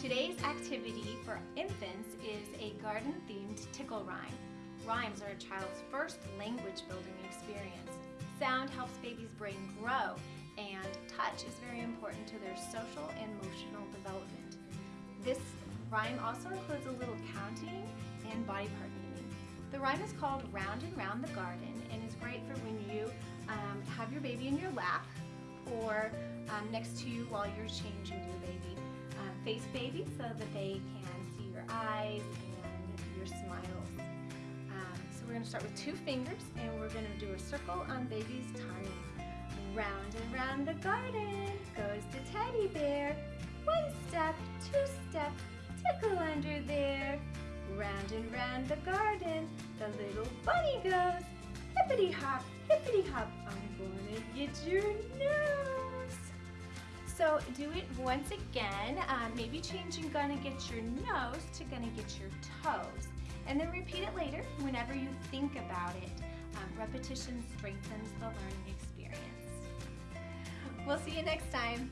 Today's activity for infants is a garden-themed tickle rhyme. Rhymes are a child's first language building experience. Sound helps baby's brain grow, and touch is very important to their social and emotional development. This rhyme also includes a little counting and body part naming. The rhyme is called Round and Round the Garden and is great for when you um, have your baby in your lap or um, next to you while you're changing your baby. Uh, face baby so that they can see your eyes and your smiles. Um, so we're going to start with two fingers and we're going to do a circle on baby's tummy. Round and round the garden goes the teddy bear. One step, two step, tickle under there. Round and round the garden, the little bunny goes. Hippity hop, hippity hop, I'm gonna get your. So do it once again, uh, maybe changing gonna get your nose to gonna get your toes. And then repeat it later whenever you think about it. Um, repetition strengthens the learning experience. We'll see you next time.